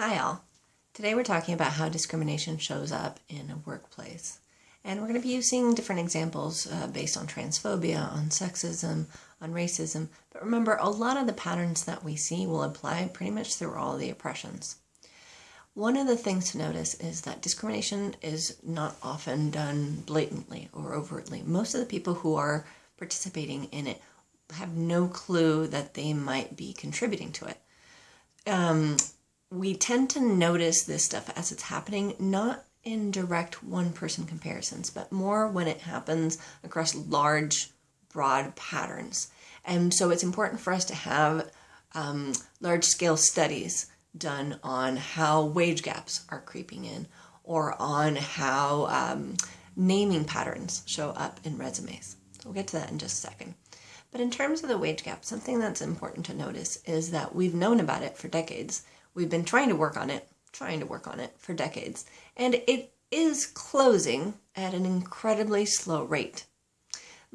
Hi all. Today we're talking about how discrimination shows up in a workplace. And we're going to be using different examples uh, based on transphobia, on sexism, on racism. But remember, a lot of the patterns that we see will apply pretty much through all the oppressions. One of the things to notice is that discrimination is not often done blatantly or overtly. Most of the people who are participating in it have no clue that they might be contributing to it. Um, we tend to notice this stuff as it's happening, not in direct one person comparisons, but more when it happens across large, broad patterns. And so it's important for us to have um, large scale studies done on how wage gaps are creeping in or on how um, naming patterns show up in resumes. We'll get to that in just a second. But in terms of the wage gap, something that's important to notice is that we've known about it for decades We've been trying to work on it, trying to work on it for decades, and it is closing at an incredibly slow rate.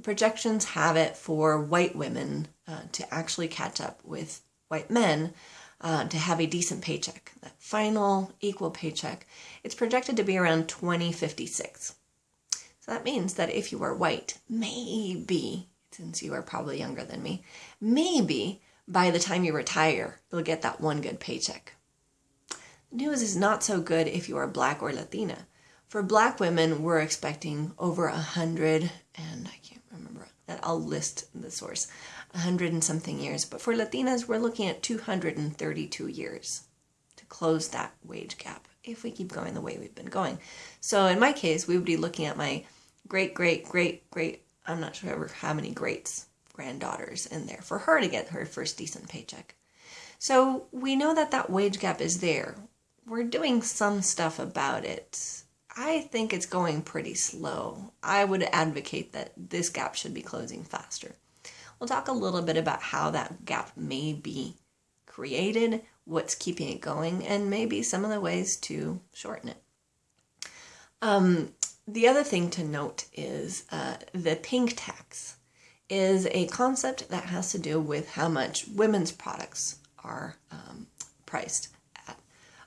Projections have it for white women uh, to actually catch up with white men uh, to have a decent paycheck, that final equal paycheck. It's projected to be around 2056. So that means that if you are white, maybe, since you are probably younger than me, maybe by the time you retire, you'll get that one good paycheck. The news is not so good if you are black or Latina. For black women, we're expecting over a hundred, and I can't remember that. I'll list the source, a hundred and something years. But for Latinas, we're looking at 232 years to close that wage gap if we keep going the way we've been going. So in my case, we would be looking at my great, great, great, great, I'm not sure how many greats granddaughters in there for her to get her first decent paycheck. So we know that that wage gap is there. We're doing some stuff about it. I think it's going pretty slow. I would advocate that this gap should be closing faster. We'll talk a little bit about how that gap may be created, what's keeping it going, and maybe some of the ways to shorten it. Um, the other thing to note is uh, the pink tax is a concept that has to do with how much women's products are um, priced at.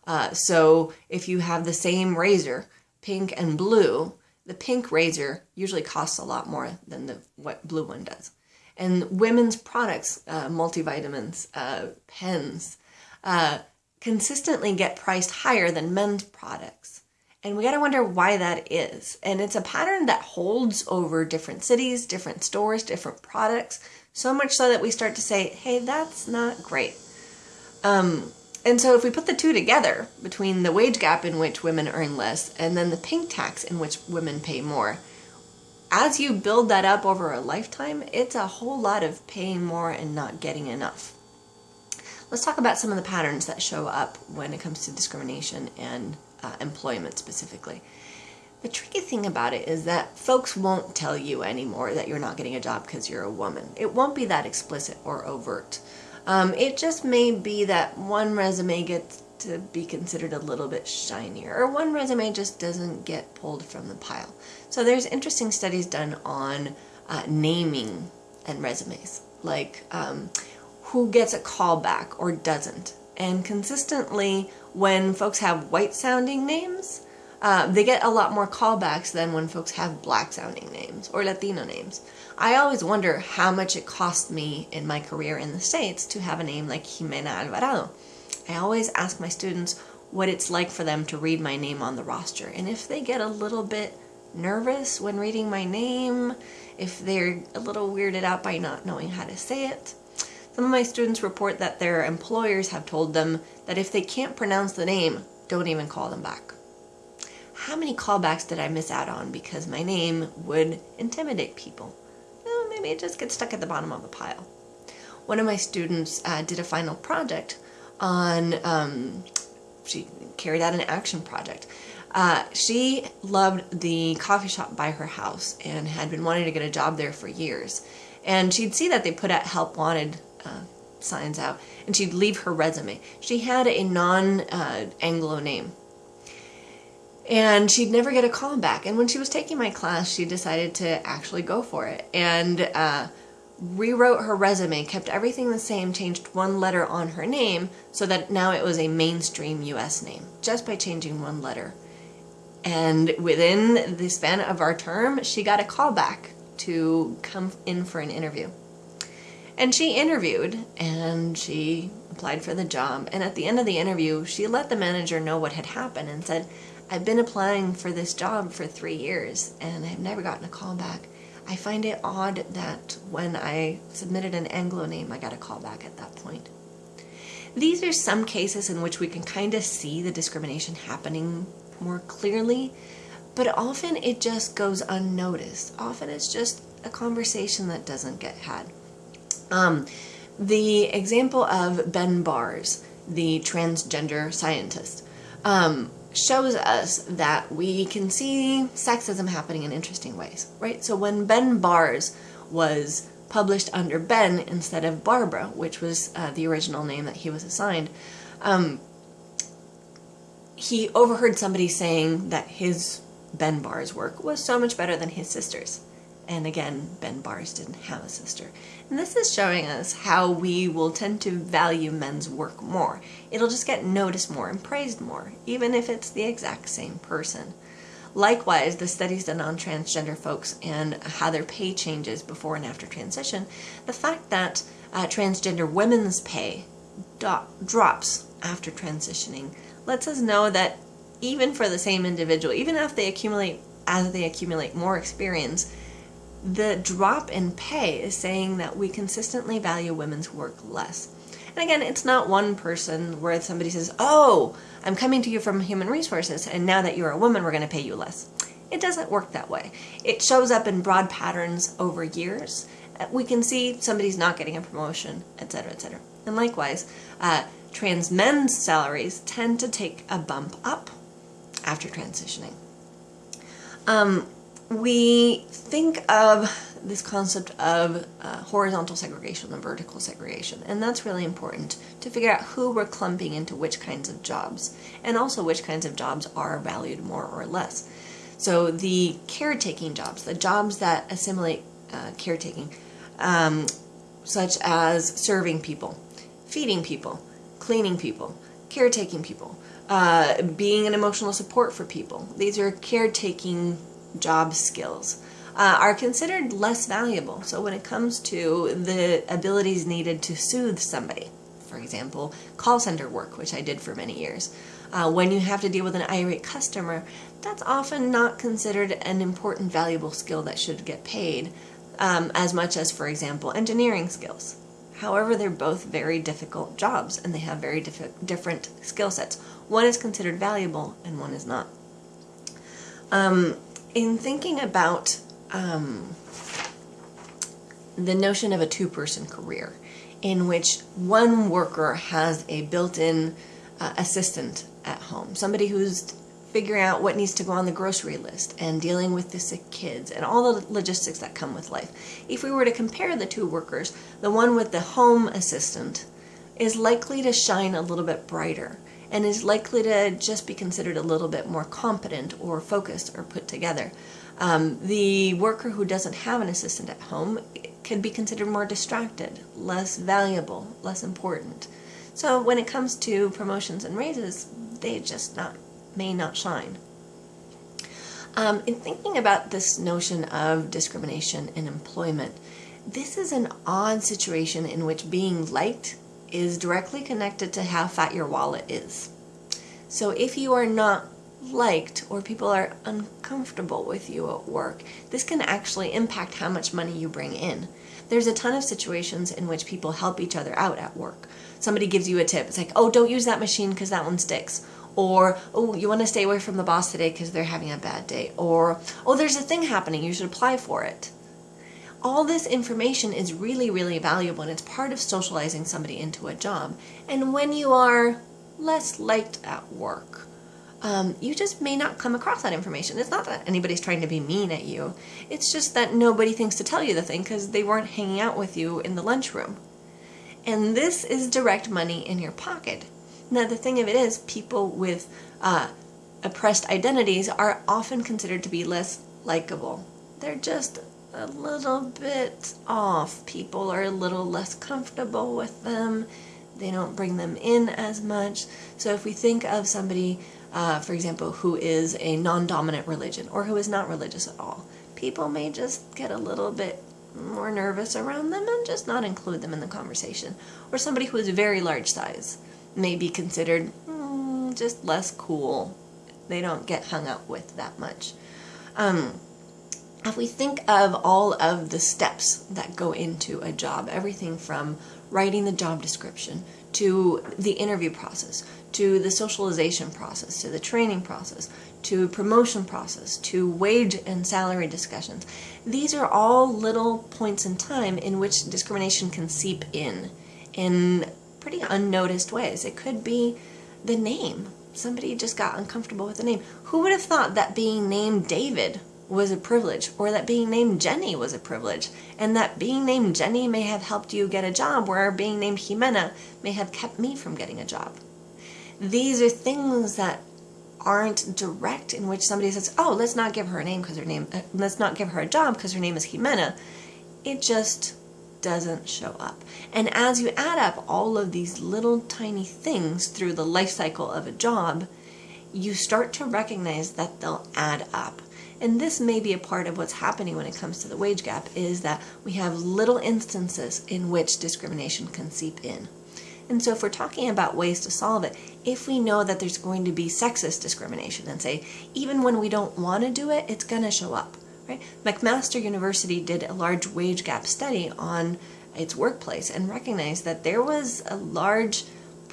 Uh, so if you have the same razor, pink and blue, the pink razor usually costs a lot more than the what blue one does. And women's products, uh, multivitamins, uh, pens, uh, consistently get priced higher than men's products. And we got to wonder why that is. And it's a pattern that holds over different cities, different stores, different products, so much so that we start to say, hey, that's not great. Um, and so if we put the two together, between the wage gap in which women earn less and then the pink tax in which women pay more, as you build that up over a lifetime, it's a whole lot of paying more and not getting enough. Let's talk about some of the patterns that show up when it comes to discrimination and uh, employment specifically. The tricky thing about it is that folks won't tell you anymore that you're not getting a job because you're a woman. It won't be that explicit or overt. Um, it just may be that one resume gets to be considered a little bit shinier or one resume just doesn't get pulled from the pile. So there's interesting studies done on uh, naming and resumes, like um, who gets a callback or doesn't. And consistently, when folks have white sounding names, uh, they get a lot more callbacks than when folks have black sounding names or Latino names. I always wonder how much it cost me in my career in the States to have a name like Jimena Alvarado. I always ask my students what it's like for them to read my name on the roster. And if they get a little bit nervous when reading my name, if they're a little weirded out by not knowing how to say it, some of my students report that their employers have told them that if they can't pronounce the name, don't even call them back. How many callbacks did I miss out on because my name would intimidate people? Well, maybe it just gets stuck at the bottom of the pile. One of my students uh, did a final project on, um, she carried out an action project. Uh, she loved the coffee shop by her house and had been wanting to get a job there for years. And she'd see that they put out help wanted uh, signs out, and she'd leave her resume. She had a non-Anglo uh, name, and she'd never get a call back. And when she was taking my class, she decided to actually go for it. And uh, rewrote her resume, kept everything the same, changed one letter on her name so that now it was a mainstream US name, just by changing one letter. And within the span of our term, she got a call back to come in for an interview. And she interviewed and she applied for the job. And at the end of the interview, she let the manager know what had happened and said, I've been applying for this job for three years and I've never gotten a call back. I find it odd that when I submitted an Anglo name, I got a call back at that point. These are some cases in which we can kind of see the discrimination happening more clearly, but often it just goes unnoticed. Often it's just a conversation that doesn't get had. Um, the example of Ben Barres, the transgender scientist, um, shows us that we can see sexism happening in interesting ways, right? So when Ben Barres was published under Ben instead of Barbara, which was uh, the original name that he was assigned, um, he overheard somebody saying that his Ben Barres work was so much better than his sister's. And again, Ben Barres didn't have a sister. And this is showing us how we will tend to value men's work more. It'll just get noticed more and praised more, even if it's the exact same person. Likewise, the studies done on transgender folks and how their pay changes before and after transition, the fact that uh, transgender women's pay drops after transitioning lets us know that even for the same individual, even if they accumulate as they accumulate more experience, the drop in pay is saying that we consistently value women's work less. And again, it's not one person where somebody says, Oh, I'm coming to you from human resources, and now that you're a woman, we're going to pay you less. It doesn't work that way. It shows up in broad patterns over years. Uh, we can see somebody's not getting a promotion, etc., etc. And likewise, uh, trans men's salaries tend to take a bump up after transitioning. Um, we think of this concept of uh, horizontal segregation and vertical segregation, and that's really important to figure out who we're clumping into which kinds of jobs, and also which kinds of jobs are valued more or less. So the caretaking jobs, the jobs that assimilate uh, caretaking, um, such as serving people, feeding people, cleaning people, caretaking people, uh, being an emotional support for people. These are caretaking job skills. Uh, are considered less valuable. So when it comes to the abilities needed to soothe somebody, for example, call center work, which I did for many years, uh, when you have to deal with an irate customer, that's often not considered an important, valuable skill that should get paid um, as much as, for example, engineering skills. However, they're both very difficult jobs and they have very diff- different skill sets. One is considered valuable and one is not. Um, in thinking about um, the notion of a two person career, in which one worker has a built in uh, assistant at home, somebody who's figuring out what needs to go on the grocery list and dealing with the sick kids and all the logistics that come with life. If we were to compare the two workers, the one with the home assistant is likely to shine a little bit brighter and is likely to just be considered a little bit more competent or focused or put together. Um, the worker who doesn't have an assistant at home could be considered more distracted, less valuable, less important. So when it comes to promotions and raises, they just not may not shine. Um, in thinking about this notion of discrimination in employment, this is an odd situation in which being liked is directly connected to how fat your wallet is. So if you are not liked or people are uncomfortable with you at work, this can actually impact how much money you bring in. There's a ton of situations in which people help each other out at work. Somebody gives you a tip. It's like, oh, don't use that machine because that one sticks. Or, oh, you want to stay away from the boss today because they're having a bad day. Or, oh, there's a thing happening. You should apply for it all this information is really, really valuable and it's part of socializing somebody into a job. And when you are less liked at work, um, you just may not come across that information. It's not that anybody's trying to be mean at you, it's just that nobody thinks to tell you the thing because they weren't hanging out with you in the lunchroom. And this is direct money in your pocket. Now, the thing of it is, people with uh, oppressed identities are often considered to be less likable. They're just a little bit off. People are a little less comfortable with them. They don't bring them in as much. So if we think of somebody, uh, for example, who is a non-dominant religion or who is not religious at all, people may just get a little bit more nervous around them and just not include them in the conversation. Or somebody who is very large size may be considered mm, just less cool. They don't get hung up with that much. Um, if we think of all of the steps that go into a job, everything from writing the job description to the interview process, to the socialization process, to the training process, to promotion process, to wage and salary discussions. These are all little points in time in which discrimination can seep in in pretty unnoticed ways. It could be the name. Somebody just got uncomfortable with the name. Who would have thought that being named David was a privilege or that being named Jenny was a privilege and that being named Jenny may have helped you get a job where being named Jimena may have kept me from getting a job. These are things that aren't direct in which somebody says, oh, let's not give her a name because her name, uh, let's not give her a job because her name is Jimena. It just doesn't show up. And as you add up all of these little tiny things through the life cycle of a job, you start to recognize that they'll add up. And this may be a part of what's happening when it comes to the wage gap is that we have little instances in which discrimination can seep in. And so if we're talking about ways to solve it, if we know that there's going to be sexist discrimination and say, even when we don't want to do it, it's going to show up, right? McMaster University did a large wage gap study on its workplace and recognized that there was a large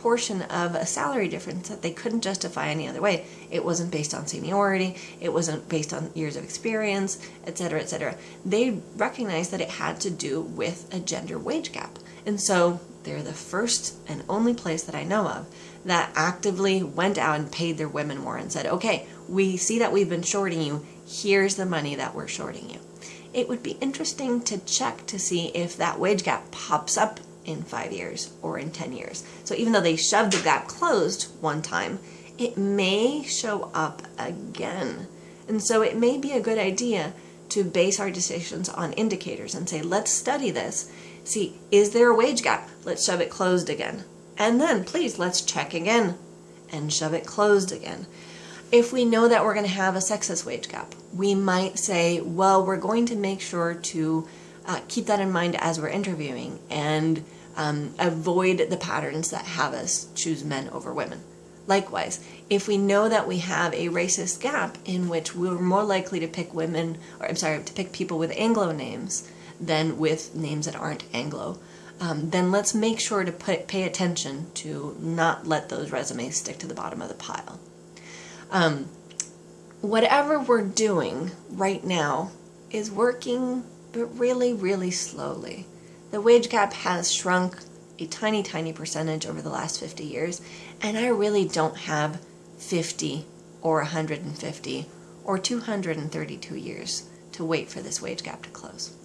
portion of a salary difference that they couldn't justify any other way. It wasn't based on seniority, it wasn't based on years of experience, etc., etc. They recognized that it had to do with a gender wage gap. And so they're the first and only place that I know of that actively went out and paid their women more and said, okay, we see that we've been shorting you. Here's the money that we're shorting you. It would be interesting to check to see if that wage gap pops up in five years or in 10 years. So even though they shoved the gap closed one time, it may show up again. And so it may be a good idea to base our decisions on indicators and say, let's study this See, is there a wage gap? Let's shove it closed again. And then please let's check again and shove it closed again. If we know that we're going to have a sexist wage gap, we might say, well, we're going to make sure to uh, keep that in mind as we're interviewing and um, avoid the patterns that have us choose men over women. Likewise, if we know that we have a racist gap in which we're more likely to pick women, or I'm sorry, to pick people with Anglo names, than with names that aren't Anglo, um, then let's make sure to put, pay attention to not let those resumes stick to the bottom of the pile. Um, whatever we're doing right now is working, but really, really slowly. The wage gap has shrunk a tiny, tiny percentage over the last 50 years, and I really don't have 50 or 150 or 232 years to wait for this wage gap to close.